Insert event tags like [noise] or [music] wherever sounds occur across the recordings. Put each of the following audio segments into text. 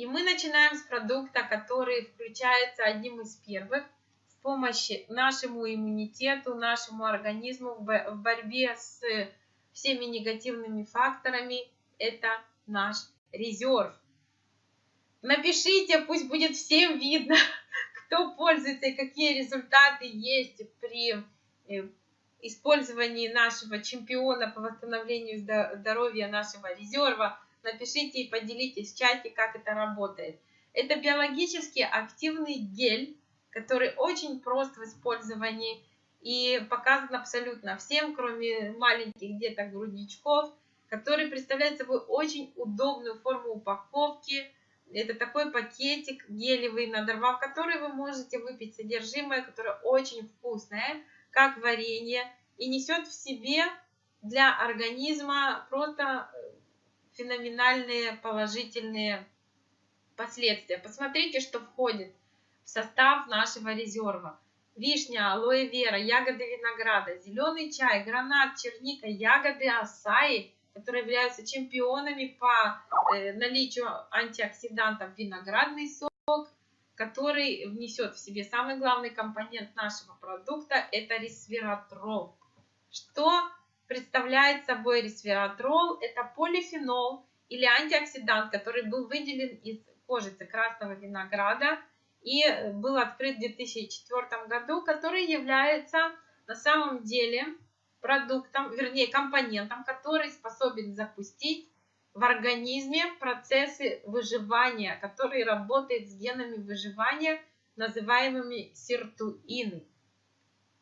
И мы начинаем с продукта, который включается одним из первых в помощи нашему иммунитету, нашему организму в борьбе с всеми негативными факторами. Это наш резерв. Напишите, пусть будет всем видно, [laughs] кто пользуется и какие результаты есть при э, использовании нашего чемпиона по восстановлению здоровья, нашего резерва. Напишите и поделитесь в чате, как это работает. Это биологически активный гель, который очень прост в использовании и показан абсолютно всем, кроме маленьких деток грудничков, который представляет собой очень удобную форму упаковки. Это такой пакетик гелевый, надорвав который вы можете выпить содержимое, которое очень вкусное, как варенье, и несет в себе для организма просто феноменальные положительные последствия. Посмотрите, что входит в состав нашего резерва. Вишня, алоэ вера, ягоды винограда, зеленый чай, гранат, черника, ягоды асаи, которые являются чемпионами по э, наличию антиоксидантов, виноградный сок, который внесет в себе самый главный компонент нашего продукта, это ресвератрол. Что представляет собой ресвератрол? Это полифенол или антиоксидант, который был выделен из кожицы красного винограда и был открыт в 2004 году, который является на самом деле продуктом, вернее компонентом, который способен запустить в организме процессы выживания, который работает с генами выживания, называемыми сиртуины.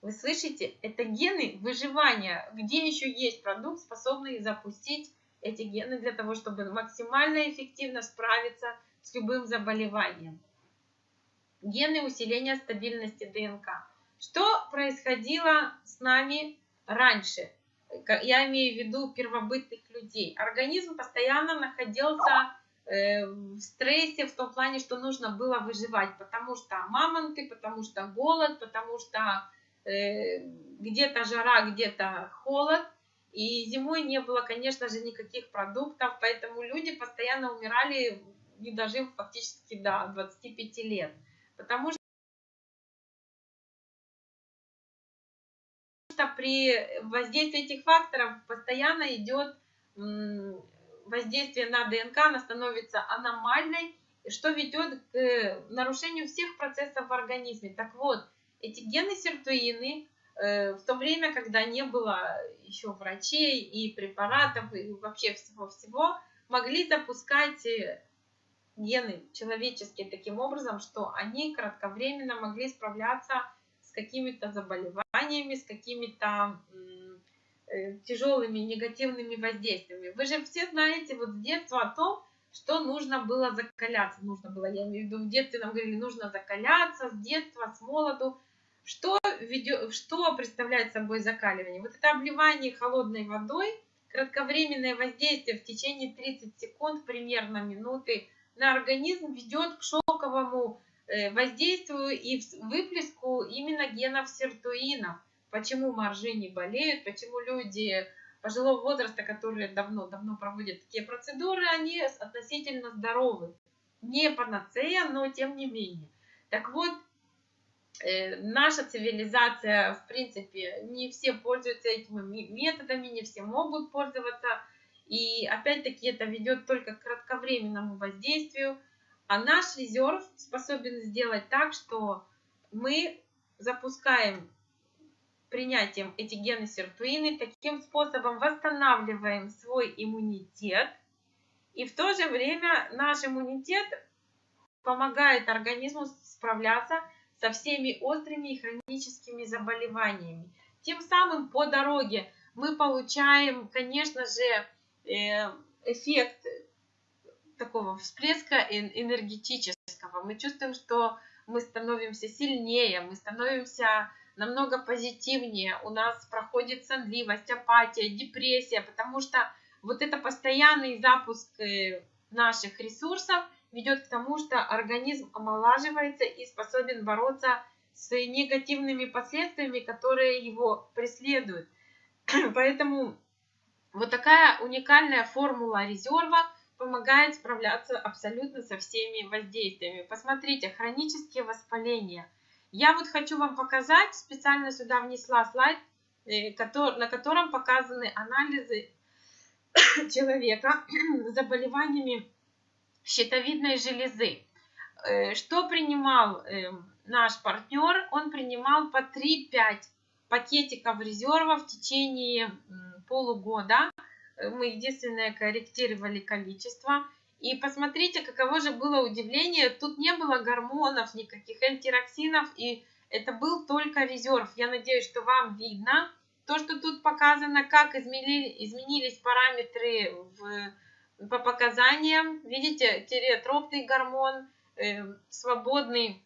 Вы слышите? Это гены выживания. Где еще есть продукт, способный запустить эти гены для того, чтобы максимально эффективно справиться с любым заболеванием. Гены усиления стабильности ДНК. Что происходило с нами раньше? Я имею в виду первобытных людей. Организм постоянно находился э, в стрессе в том плане, что нужно было выживать, потому что мамонты, потому что голод, потому что где-то жара, где-то холод. И зимой не было, конечно же, никаких продуктов, поэтому люди постоянно умирали, не дожив фактически до 25 лет. Потому что при воздействии этих факторов постоянно идет воздействие на ДНК, она становится аномальной, что ведет к нарушению всех процессов в организме. Так вот, эти гены сиртуины э, в то время, когда не было еще врачей и препаратов, и вообще всего-всего, могли запускать э, гены человеческие таким образом, что они кратковременно могли справляться с какими-то заболеваниями, с какими-то э, тяжелыми негативными воздействиями. Вы же все знаете вот с детства о том, что нужно было закаляться. Нужно было, я имею в виду, в детстве нам говорили, нужно закаляться с детства, с молоду. Что, ведет, что представляет собой закаливание? Вот это обливание холодной водой, кратковременное воздействие в течение 30 секунд, примерно минуты, на организм ведет к шоковому э, воздействию и выплеску именно генов сиртуинов. Почему моржи не болеют, почему люди пожилого возраста, которые давно-давно проводят такие процедуры, они относительно здоровы. Не панацея, но тем не менее. Так вот, наша цивилизация, в принципе, не все пользуются этими методами, не все могут пользоваться. И опять-таки это ведет только к кратковременному воздействию. А наш резерв способен сделать так, что мы запускаем принятием эти гены сиртуины, таким способом восстанавливаем свой иммунитет. И в то же время наш иммунитет помогает организму справляться со всеми острыми и хроническими заболеваниями. Тем самым по дороге мы получаем, конечно же, э, эффект такого всплеска энергетического. Мы чувствуем, что мы становимся сильнее, мы становимся намного позитивнее, у нас проходит сонливость, апатия, депрессия, потому что вот это постоянный запуск э, наших ресурсов – ведет к тому, что организм омолаживается и способен бороться с негативными последствиями, которые его преследуют. [clears throat] Поэтому вот такая уникальная формула резерва помогает справляться абсолютно со всеми воздействиями. Посмотрите, хронические воспаления. Я вот хочу вам показать, специально сюда внесла слайд, э, на котором показаны анализы [clears throat] человека [clears throat] с заболеваниями щитовидной железы. Э, что принимал эм, наш партнер? Он принимал по 3-5 пакетиков резерва в течение полугода. Э, мы единственное корректировали количество. И посмотрите, каково же было удивление. Тут не было гормонов, никаких антироксинов. И это был только резерв. Я надеюсь, что вам видно. То, что тут показано, как изменили, изменились параметры в, по показаниям. Видите, тиреотропный гормон, э, свободный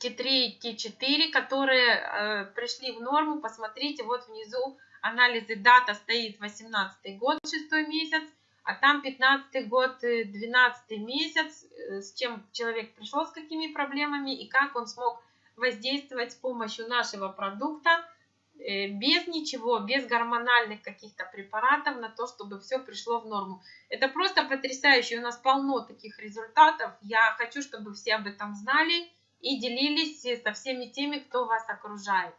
Т3 и Т4, которые э, пришли в норму. Посмотрите, вот внизу анализы дата стоит 18 год, 6 месяц, а там 15 год, 12 э, месяц, э, с чем человек пришел, с какими проблемами и как он смог воздействовать с помощью нашего продукта без ничего, без гормональных каких-то препаратов на то, чтобы все пришло в норму. Это просто потрясающе, у нас полно таких результатов. Я хочу, чтобы все об этом знали и делились со всеми теми, кто вас окружает.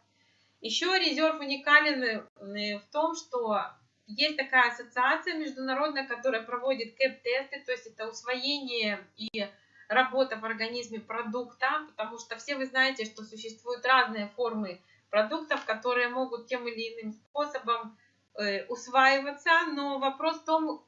Еще резерв уникален э, в том, что есть такая ассоциация международная, которая проводит КЭП-тесты, то есть это усвоение и работа в организме продукта, потому что все вы знаете, что существуют разные формы продуктов, которые могут тем или иным способом э, усваиваться, но вопрос в том,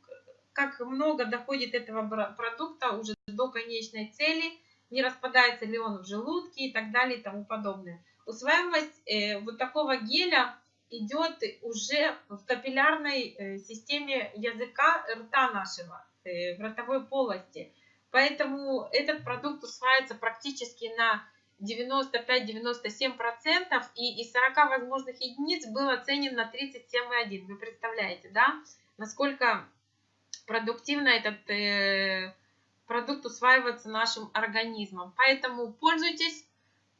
как много доходит этого продукта уже до конечной цели – не распадается ли он в желудке и так далее и тому подобное. Усваиваемость э, вот такого геля идет уже в капиллярной э, системе языка рта нашего, в ротовой полости. Поэтому этот продукт усваивается практически на 95-97% и из 40 возможных единиц был оценен на 37,1. Вы представляете, да, насколько продуктивно этот э, продукт усваивается нашим организмом. Поэтому пользуйтесь.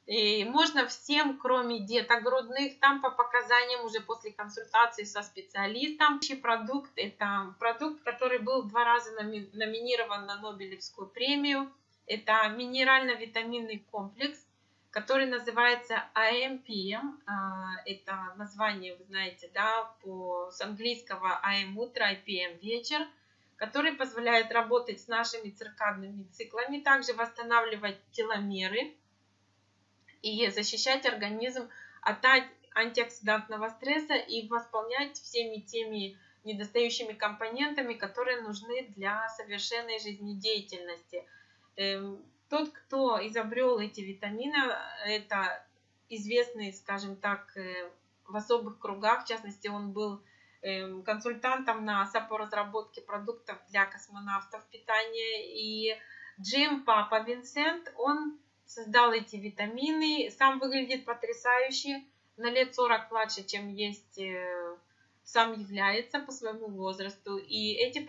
И можно всем, кроме деток грудных, там по показаниям уже после консультации со специалистом. Продукт – это продукт, который был два раза номинирован на Нобелевскую премию. Это минерально-витаминный комплекс, который называется AMPM. А, это название, вы знаете, да, по, с английского AM утро, IPM вечер который позволяет работать с нашими циркадными циклами, также восстанавливать теломеры и защищать организм от антиоксидантного стресса и восполнять всеми теми недостающими компонентами, которые нужны для совершенной жизнедеятельности. Тот, кто изобрел эти витамины, это известный, скажем так, э, в особых кругах, в частности, он был Эм, консультантом НАСА по разработке продуктов для космонавтов питания. И Джим Папа Винсент, он создал эти витамины. Сам выглядит потрясающе, на лет 40 младше, чем есть э, сам является по своему возрасту. И эти,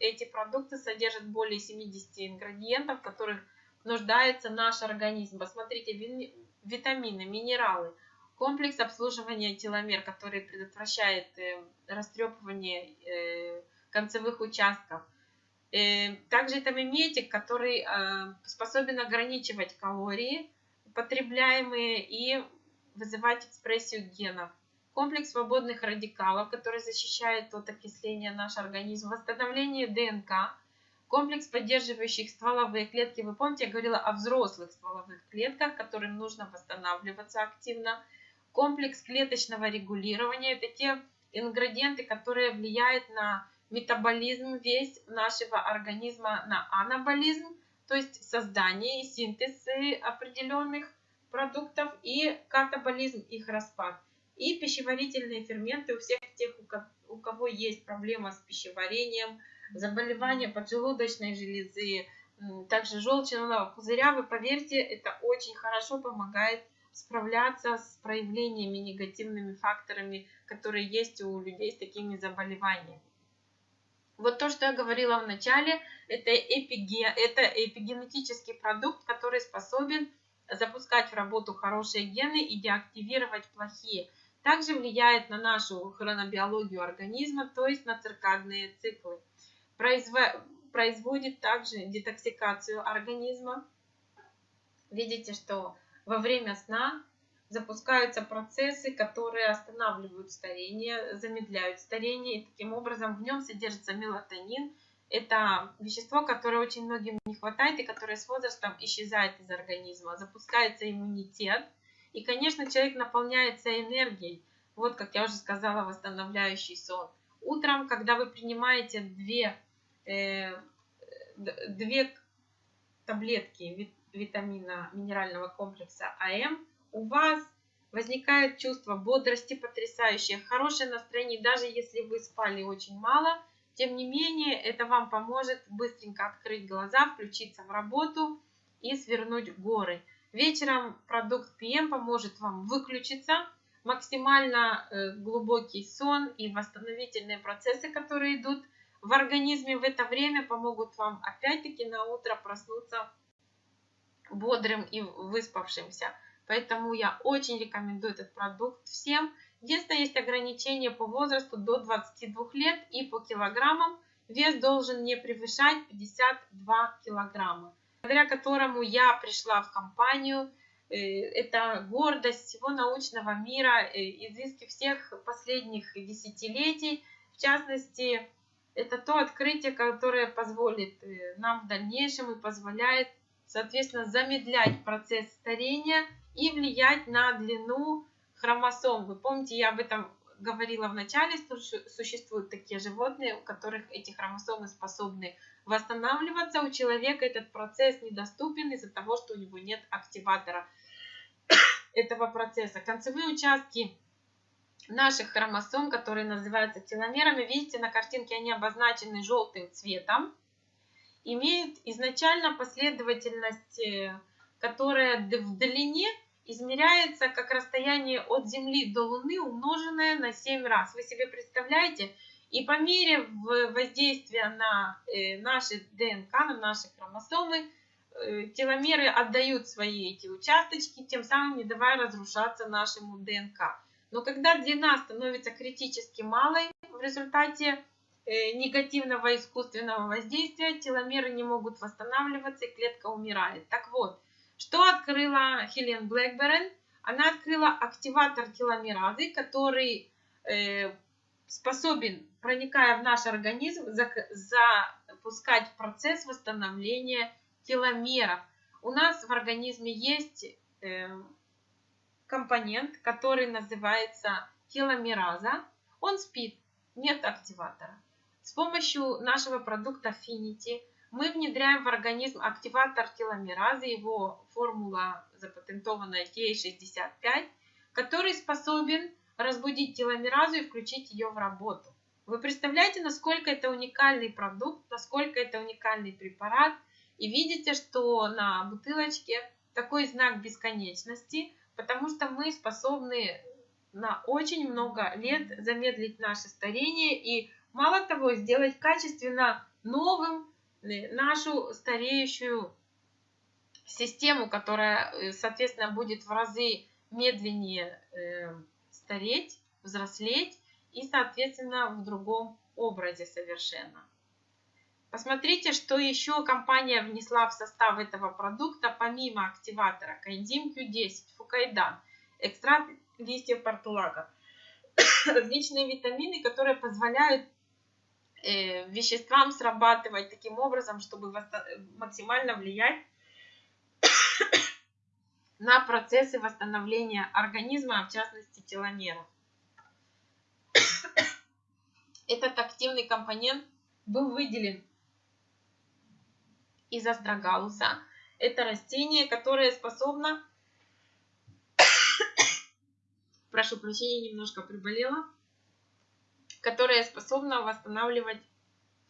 эти продукты содержат более 70 ингредиентов, которых нуждается наш организм. Посмотрите, витамины, минералы, комплекс обслуживания теломер, который предотвращает э, растрепывание э, концевых участков. Э, также это миметик, который способен ограничивать калории, потребляемые, и вызывать экспрессию генов. Комплекс свободных радикалов, который защищает от окисления наш организм, восстановление ДНК, комплекс поддерживающих стволовые клетки. Вы помните, я говорила о взрослых стволовых клетках, которым нужно восстанавливаться активно комплекс клеточного регулирования. Это те ингредиенты, которые влияют на метаболизм весь нашего организма, на анаболизм, то есть создание и синтез определенных продуктов и катаболизм, их распад. И пищеварительные ферменты у всех тех, у кого есть проблема с пищеварением, заболевания поджелудочной железы, также желчного пузыря, вы поверьте, это очень хорошо помогает справляться с проявлениями негативными факторами, которые есть у людей с такими заболеваниями. Вот то, что я говорила в начале, это, эпиген, это эпигенетический продукт, который способен запускать в работу хорошие гены и деактивировать плохие. Также влияет на нашу хронобиологию организма, то есть на циркадные циклы. Произво... производит также детоксикацию организма. Видите, что во время сна запускаются процессы, которые останавливают старение, замедляют старение. И таким образом в нем содержится мелатонин. Это вещество, которое очень многим не хватает и которое с возрастом исчезает из организма. Запускается иммунитет. И, конечно, человек наполняется энергией. Вот, как я уже сказала, восстанавливающий сон. Утром, когда вы принимаете две, две таблетки витамина минерального комплекса АМ, у вас возникает чувство бодрости потрясающее, хорошее настроение, даже если вы спали очень мало, тем не менее это вам поможет быстренько открыть глаза, включиться в работу и свернуть горы. Вечером продукт PM поможет вам выключиться, максимально э, глубокий сон и восстановительные процессы, которые идут в организме в это время, помогут вам опять-таки на утро проснуться бодрым и выспавшимся. Поэтому я очень рекомендую этот продукт всем. Единственное, есть ограничение по возрасту до 22 лет и по килограммам. Вес должен не превышать 52 килограмма, благодаря которому я пришла в компанию. Э, это гордость всего научного мира, э, изыски всех последних десятилетий. В частности, это то открытие, которое позволит э, нам в дальнейшем и позволяет, соответственно, замедлять процесс старения и влиять на длину хромосом. Вы помните, я об этом говорила в начале, существуют такие животные, у которых эти хромосомы способны восстанавливаться. У человека этот процесс недоступен из-за того, что у него нет активатора [coughs] этого процесса. Концевые участки наших хромосом, которые называются теломерами, видите, на картинке они обозначены желтым цветом, имеют изначально последовательность, которая в длине измеряется как расстояние от Земли до Луны, умноженное на 7 раз. Вы себе представляете? И по мере воздействия на э, наши ДНК, на наши хромосомы, э, теломеры отдают свои эти участочки, тем самым не давая разрушаться нашему ДНК. Но когда длина становится критически малой в результате э, негативного искусственного воздействия, теломеры не могут восстанавливаться и клетка умирает. Так вот, что открыла Хелен Блэкберн? Она открыла активатор теломеразы, который э, способен, проникая в наш организм, запускать процесс восстановления теломеров. У нас в организме есть э, компонент, который называется теломераза. Он спит, нет активатора. С помощью нашего продукта Affinity мы внедряем в организм активатор теломеразы, его формула запатентованная T65, который способен разбудить теломеразу и включить ее в работу. Вы представляете, насколько это уникальный продукт, насколько это уникальный препарат. И видите, что на бутылочке такой знак бесконечности, потому что мы способны на очень много лет замедлить наше старение и мало того сделать качественно новым нашу стареющую систему, которая, э, соответственно, будет в разы медленнее э, стареть, взрослеть и, соответственно, в другом образе совершенно. Посмотрите, что еще компания внесла в состав этого продукта, помимо активатора коэнзим Q10, фукайдан, экстракт листьев портулака, [coughs] различные витамины, которые позволяют Э, веществам срабатывать таким образом, чтобы максимально влиять [coughs] на процессы восстановления организма, в частности теломеров. [coughs] Этот активный компонент был выделен из астрогалуса. Это растение, которое способно... [coughs] Прошу прощения, немножко приболела которая способна восстанавливать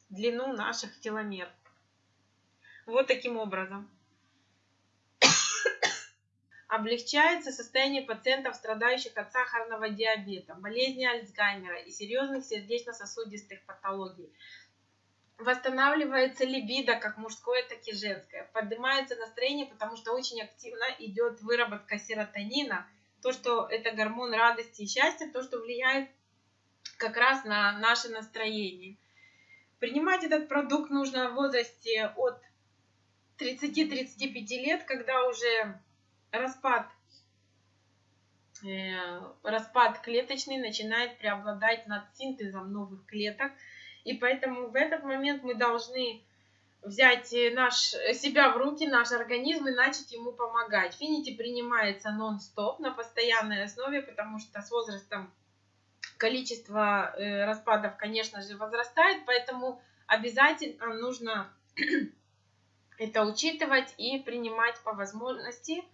длину наших теломер. Вот таким образом. [coughs] Облегчается состояние пациентов, страдающих от сахарного диабета, болезни Альцгеймера и серьезных сердечно-сосудистых патологий. Восстанавливается либидо, как мужское, так и женское. Поднимается настроение, потому что очень активно идет выработка серотонина. То, что это гормон радости и счастья, то, что влияет как раз на наше настроение. Принимать этот продукт нужно в возрасте от 30-35 лет, когда уже распад, э, распад клеточный начинает преобладать над синтезом новых клеток. И поэтому в этот момент мы должны взять наш, себя в руки, наш организм и начать ему помогать. Финити принимается нон-стоп на постоянной основе, потому что с возрастом количество э, распадов, конечно же, возрастает, поэтому обязательно нужно [clears throat] это учитывать и принимать по возможности.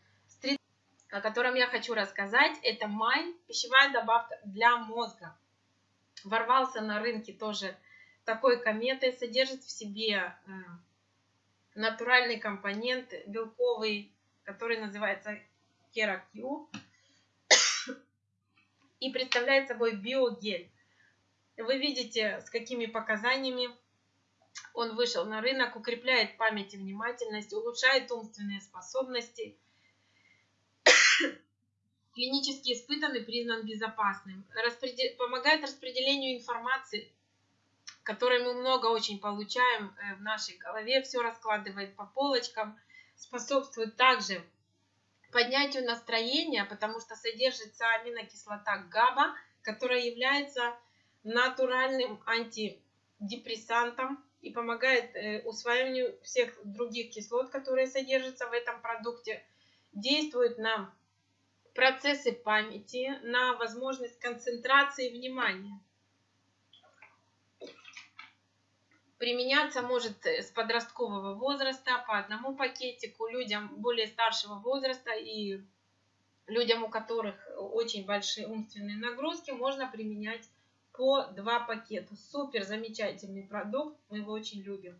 О котором я хочу рассказать, это май, пищевая добавка для мозга. Ворвался на рынке тоже такой кометой, содержит в себе э, натуральный компонент белковый, который называется керакью и представляет собой биогель. Вы видите, с какими показаниями он вышел на рынок, укрепляет память и внимательность, улучшает умственные способности, клинически испытан и признан безопасным, распредел... помогает распределению информации, которой мы много очень получаем э, в нашей голове, все раскладывает по полочкам, способствует также поднятию настроения, потому что содержится аминокислота ГАБА, которая является натуральным антидепрессантом и помогает э, усвоению всех других кислот, которые содержатся в этом продукте, действует на процессы памяти, на возможность концентрации внимания. Применяться может э, с подросткового возраста по одному пакетику людям более старшего возраста и людям, у которых очень большие умственные нагрузки, можно применять по два пакета. Супер замечательный продукт, мы его очень любим.